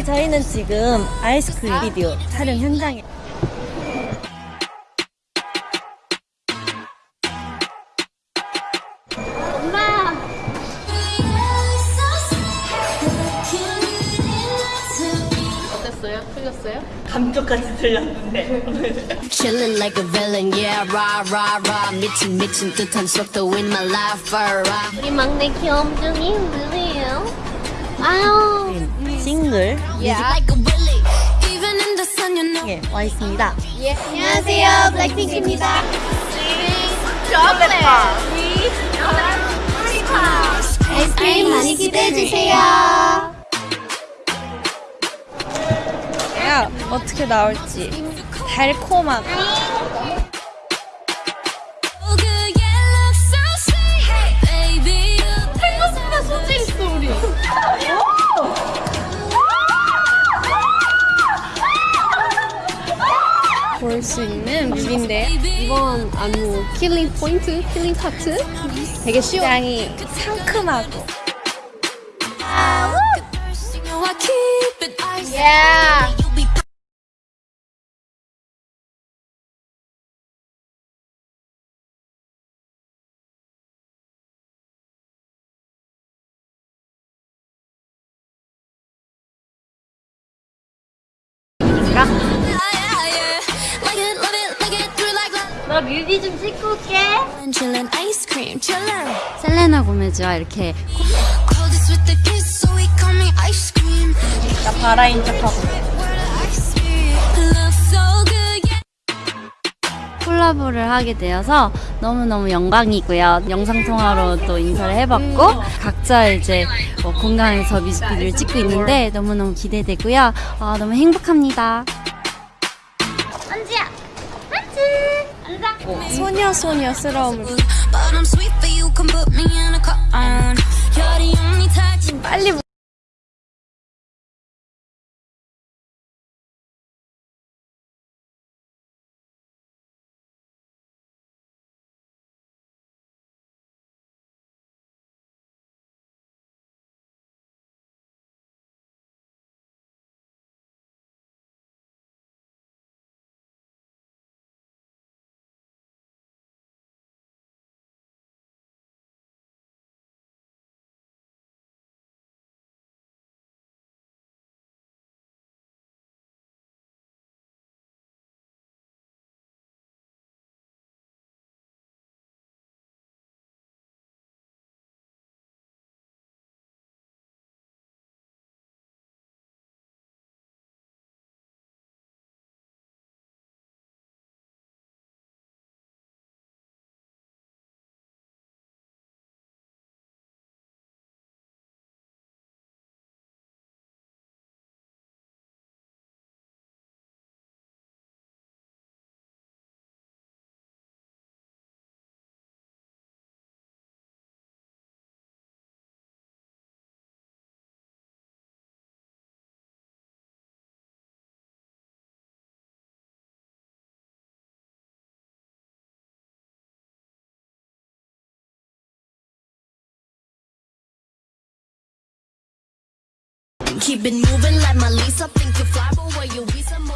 네, 저희는 지금 아이스크림 비디오 촬영 현장에 엄마! 어땠어요? 틀렸어요? 감쪽같이 들렸는데 Chillin' like a villain, yeah, rah, rah, rah. 미친, 미친 듯한 속도 in my life, rah. 우리 막내 귀염둥이 누구예요? 아유. 싱글. 뮤직에 와 있습니다. 예. 안녕하세요. 블랙핑크입니다. 초콜릿. 아이스크림 많이 기대해 주세요. 야 어떻게 나올지 달콤하고 있는 뮤비인데 이번 안무 킬링 포인트, 킬링 파트 되게 쉬워. 굉장히 상큼하고. Yeah. 뮤비 좀 찍고 올게. 셀레나 고메즈와 이렇게. 나 바라인 척하고. 콜라보를 하게 되어서 너무너무 영광이고요. 영상통화로 또 인사를 해봤고 각자 이제 뭐 공간에서 뮤직비디오를 찍고 있는데 너무너무 기대되고요. 아, 너무 행복합니다. 앉아. 소녀 소녀스러움을. But I'm Keep it moving like my Lisa. Think you fly, but where you be? Some